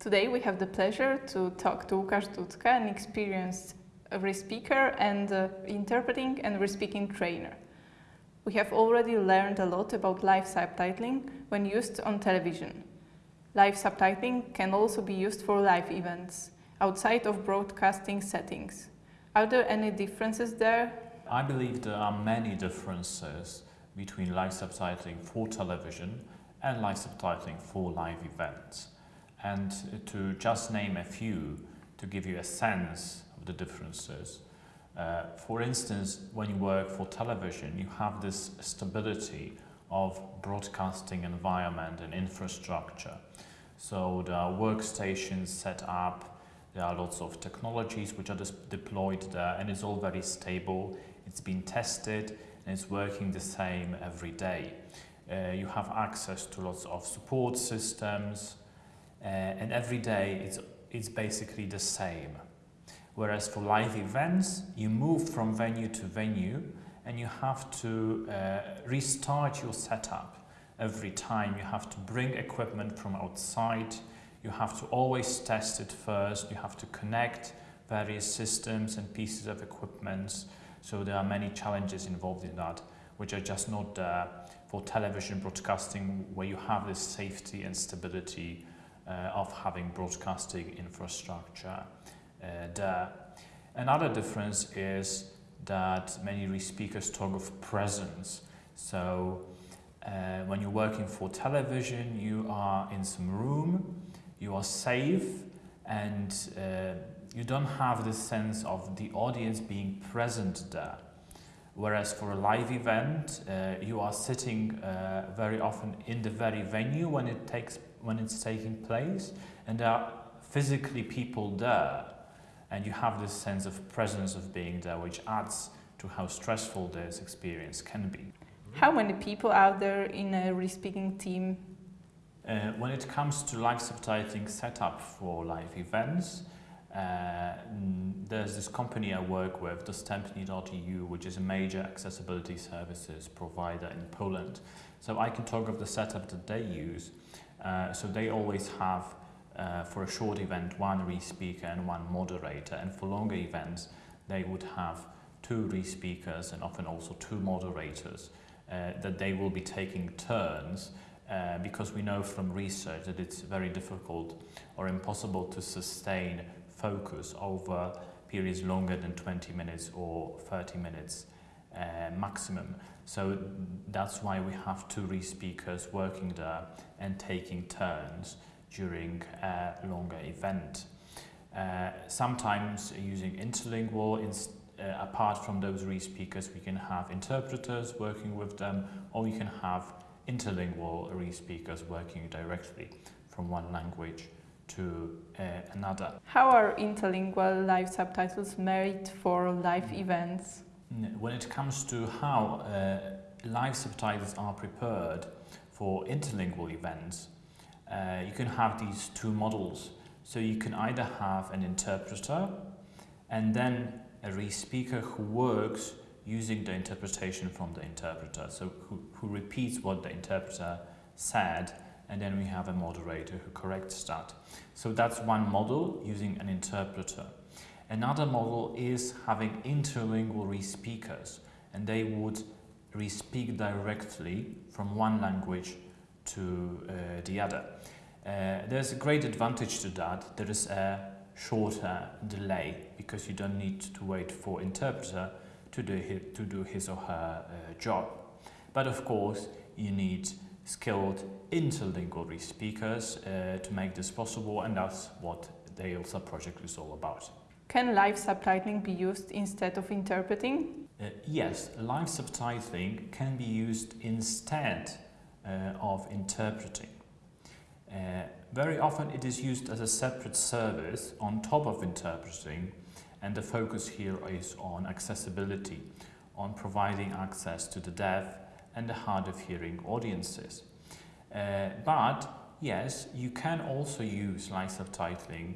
Today we have the pleasure to talk to Łukasz Dudka, an experienced re-speaker and uh, interpreting and re-speaking trainer. We have already learned a lot about live subtitling when used on television. Live subtitling can also be used for live events, outside of broadcasting settings. Are there any differences there? I believe there are many differences between live subtitling for television and live subtitling for live events. And to just name a few, to give you a sense of the differences, uh, for instance, when you work for television, you have this stability of broadcasting environment and infrastructure. So there are workstations set up, there are lots of technologies which are deployed there and it's all very stable, it's been tested and it's working the same every day. Uh, you have access to lots of support systems uh, and every day it's, it's basically the same. Whereas for live events, you move from venue to venue and you have to uh, restart your setup every time. You have to bring equipment from outside. You have to always test it first. You have to connect various systems and pieces of equipment. So there are many challenges involved in that, which are just not there for television broadcasting, where you have this safety and stability uh, of having broadcasting infrastructure. Uh, Another difference is that many speakers talk of presence. So uh, when you're working for television, you are in some room, you are safe, and uh, you don't have the sense of the audience being present there. Whereas for a live event, uh, you are sitting uh, very often in the very venue when it takes when it's taking place, and there are physically people there and you have this sense of presence of being there which adds to how stressful this experience can be. How many people are there in a re-speaking team? Uh, when it comes to live subtitling setup for live events, uh, there's this company I work with, Dostępni.eu, which is a major accessibility services provider in Poland. So I can talk of the setup that they use. Uh, so they always have uh, for a short event one re-speaker and one moderator and for longer events they would have two re-speakers and often also two moderators uh, that they will be taking turns uh, because we know from research that it's very difficult or impossible to sustain focus over periods longer than 20 minutes or 30 minutes uh, maximum. So that's why we have two re-speakers working there and taking turns during a longer event. Uh, sometimes using interlingual, in, uh, apart from those re-speakers, we can have interpreters working with them, or you can have interlingual re-speakers working directly from one language to uh, another. How are interlingual live subtitles made for live events? When it comes to how uh, live subtitles are prepared for interlingual events, uh, you can have these two models. So you can either have an interpreter and then a re-speaker who works using the interpretation from the interpreter, so who, who repeats what the interpreter said, and then we have a moderator who corrects that. So that's one model using an interpreter. Another model is having interlingual re-speakers, and they would re-speak directly from one language to uh, the other. Uh, there's a great advantage to that. There is a shorter delay because you don't need to wait for interpreter to do his, to do his or her uh, job. But of course, you need skilled interlingual speakers uh, to make this possible and that's what the ILSA project is all about. Can live subtitling be used instead of interpreting? Uh, yes, live subtitling can be used instead uh, of interpreting. Uh, very often it is used as a separate service on top of interpreting and the focus here is on accessibility, on providing access to the deaf and the hard of hearing audiences. Uh, but yes, you can also use live subtitling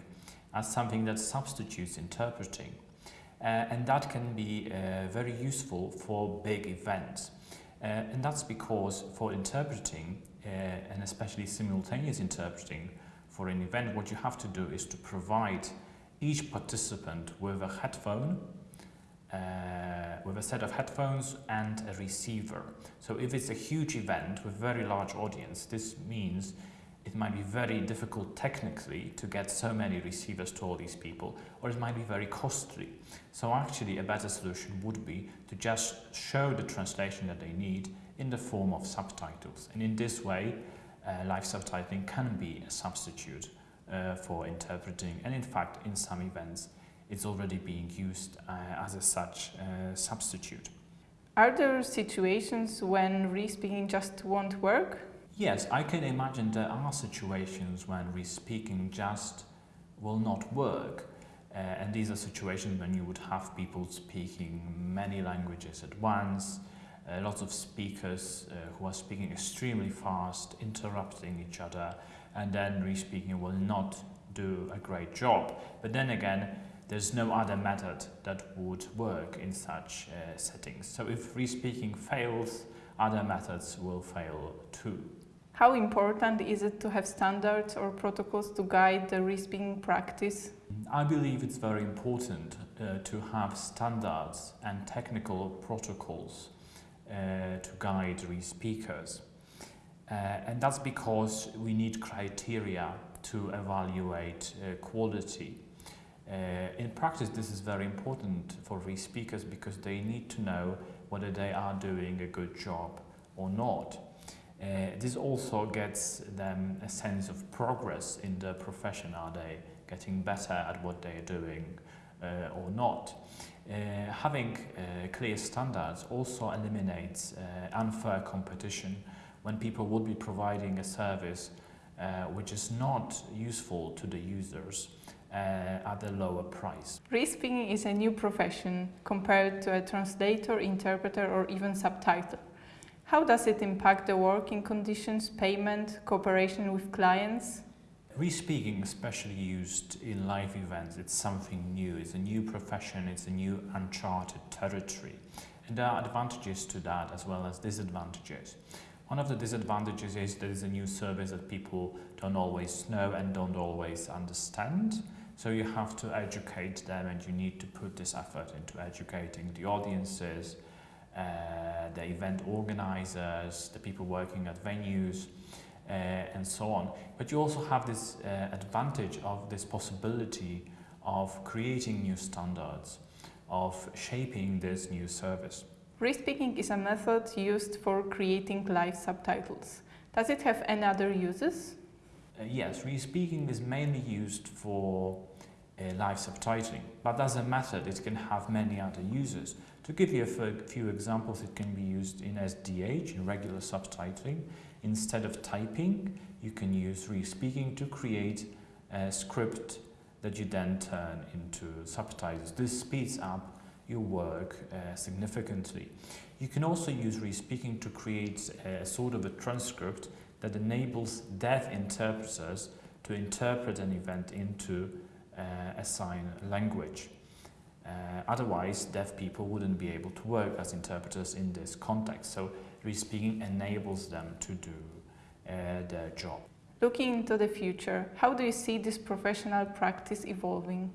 as something that substitutes interpreting. Uh, and that can be uh, very useful for big events. Uh, and that's because for interpreting, uh, and especially simultaneous interpreting, for an event, what you have to do is to provide each participant with a headphone, uh, with a set of headphones and a receiver. So if it's a huge event with very large audience, this means it might be very difficult technically to get so many receivers to all these people, or it might be very costly. So actually a better solution would be to just show the translation that they need in the form of subtitles. And in this way, uh, live subtitling can be a substitute uh, for interpreting. And in fact, in some events, it's already being used uh, as a such uh, substitute. Are there situations when re-speaking just won't work? Yes, I can imagine there are situations when re-speaking just will not work. Uh, and these are situations when you would have people speaking many languages at once, uh, lots of speakers uh, who are speaking extremely fast, interrupting each other, and then re-speaking will not do a great job. But then again, there's no other method that would work in such uh, settings. So if re-speaking fails, other methods will fail too. How important is it to have standards or protocols to guide the re-speaking practice? I believe it's very important uh, to have standards and technical protocols uh, to guide re-speakers. Uh, and that's because we need criteria to evaluate uh, quality. Uh, in practice, this is very important for re-speakers because they need to know whether they are doing a good job or not. Uh, this also gets them a sense of progress in the profession. Are they getting better at what they are doing uh, or not? Uh, having uh, clear standards also eliminates uh, unfair competition when people would be providing a service uh, which is not useful to the users at a lower price. Re-speaking is a new profession compared to a translator, interpreter or even subtitler. How does it impact the working conditions, payment, cooperation with clients? Re-speaking, especially used in live events, it's something new. It's a new profession, it's a new uncharted territory. And there are advantages to that as well as disadvantages. One of the disadvantages is there is a new service that people don't always know and don't always understand. So you have to educate them and you need to put this effort into educating the audiences, the event organizers, the people working at venues, uh, and so on. But you also have this uh, advantage of this possibility of creating new standards, of shaping this new service. Re-speaking is a method used for creating live subtitles. Does it have any other uses? Uh, yes, re-speaking is mainly used for uh, live subtitling, but as a method it can have many other uses. To give you a few examples, it can be used in SDH, in regular subtitling. Instead of typing, you can use re-speaking to create a script that you then turn into subtitles. This speeds up your work uh, significantly. You can also use re-speaking to create a sort of a transcript that enables deaf interpreters to interpret an event into uh, a sign language. Uh, otherwise, deaf people wouldn't be able to work as interpreters in this context. So, re-speaking enables them to do uh, their job. Looking into the future, how do you see this professional practice evolving?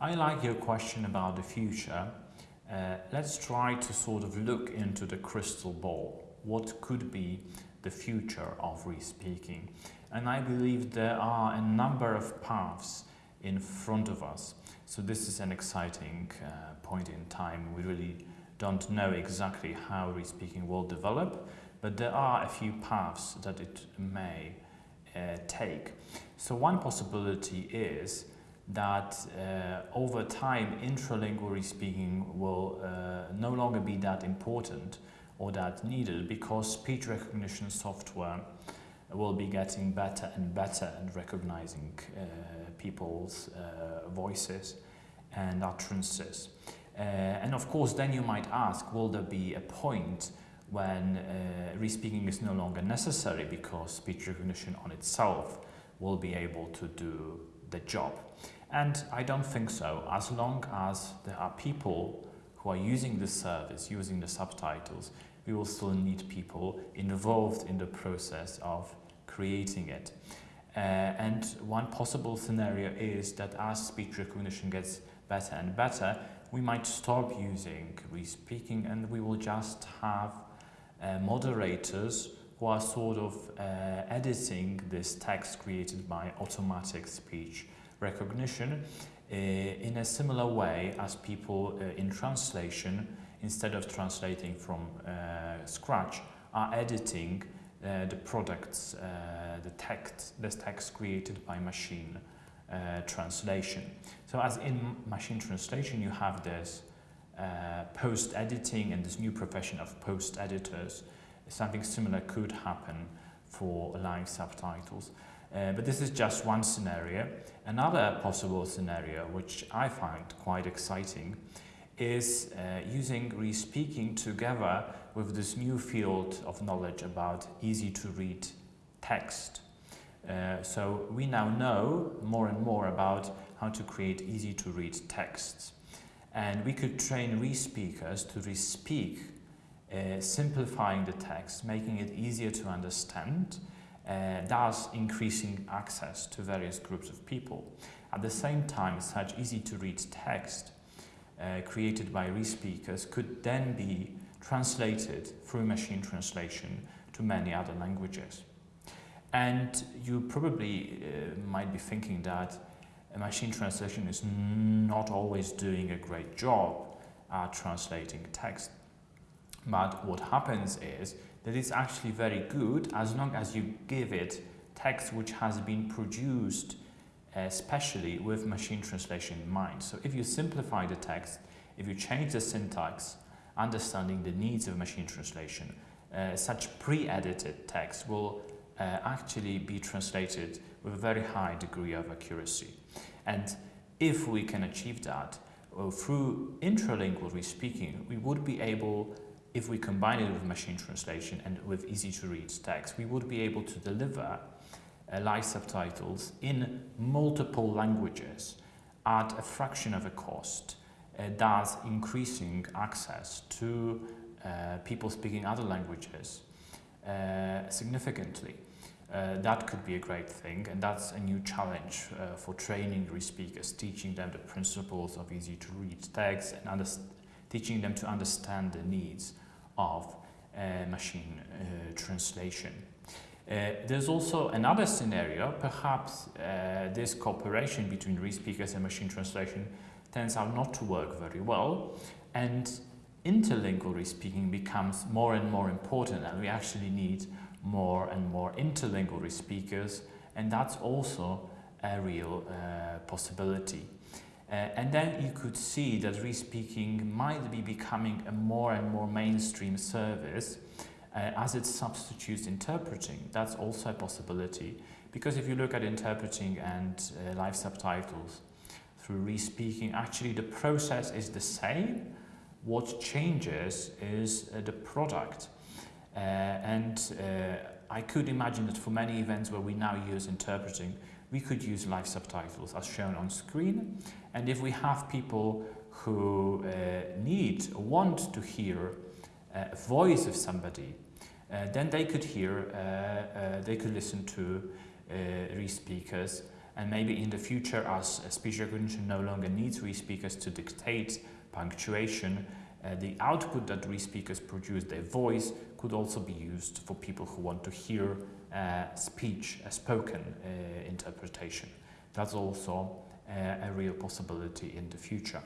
I like your question about the future uh, let's try to sort of look into the crystal ball. What could be the future of re-speaking? And I believe there are a number of paths in front of us. So this is an exciting uh, point in time. We really don't know exactly how re-speaking will develop, but there are a few paths that it may uh, take. So one possibility is that uh, over time intralingual re-speaking will uh, no longer be that important or that needed because speech recognition software will be getting better and better at recognizing uh, people's uh, voices and utterances. Uh, and of course then you might ask, will there be a point when uh, re-speaking is no longer necessary because speech recognition on itself will be able to do the job. And I don't think so, as long as there are people who are using the service, using the subtitles, we will still need people involved in the process of creating it. Uh, and one possible scenario is that as speech recognition gets better and better, we might stop using re-speaking and we will just have uh, moderators who are sort of uh, editing this text created by automatic speech recognition uh, in a similar way as people uh, in translation, instead of translating from uh, scratch, are editing uh, the products, uh, the text, this text created by machine uh, translation. So as in machine translation, you have this uh, post-editing and this new profession of post-editors. Something similar could happen for live subtitles. Uh, but this is just one scenario. Another possible scenario, which I find quite exciting, is uh, using re-speaking together with this new field of knowledge about easy to read text. Uh, so we now know more and more about how to create easy to read texts. And we could train re-speakers to re-speak, uh, simplifying the text, making it easier to understand, uh, thus increasing access to various groups of people. At the same time, such easy to read text uh, created by re-speakers could then be translated through machine translation to many other languages. And you probably uh, might be thinking that machine translation is not always doing a great job at translating text. But what happens is that it's actually very good as long as you give it text which has been produced especially with machine translation in mind. So if you simplify the text, if you change the syntax, understanding the needs of machine translation, uh, such pre-edited text will uh, actually be translated with a very high degree of accuracy. And if we can achieve that uh, through intralingual re-speaking, we would be able, if we combine it with machine translation and with easy-to-read text, we would be able to deliver uh, live subtitles in multiple languages at a fraction of a cost, uh, thus increasing access to uh, people speaking other languages uh, significantly. Uh, that could be a great thing and that's a new challenge for training re-speakers, teaching them the principles of easy to read text and teaching them to understand the needs of machine translation. Uh, there's also another scenario, perhaps uh, this cooperation between re-speakers and machine translation turns out not to work very well and interlingual re-speaking becomes more and more important and we actually need more and more interlingual re-speakers and that's also a real uh, possibility. Uh, and then you could see that re-speaking might be becoming a more and more mainstream service as it substitutes interpreting. That's also a possibility because if you look at interpreting and uh, live subtitles through re-speaking, actually the process is the same. What changes is uh, the product. Uh, and uh, I could imagine that for many events where we now use interpreting, we could use live subtitles as shown on screen. And if we have people who uh, need, want to hear a voice of somebody, uh, then they could hear, uh, uh, they could listen to re-speakers and maybe in the future as speech recognition no longer needs re-speakers to dictate punctuation, uh, the output that re-speakers produce, their voice, could also be used for people who want to hear uh, speech, a spoken uh, interpretation. That's also a real possibility in the future.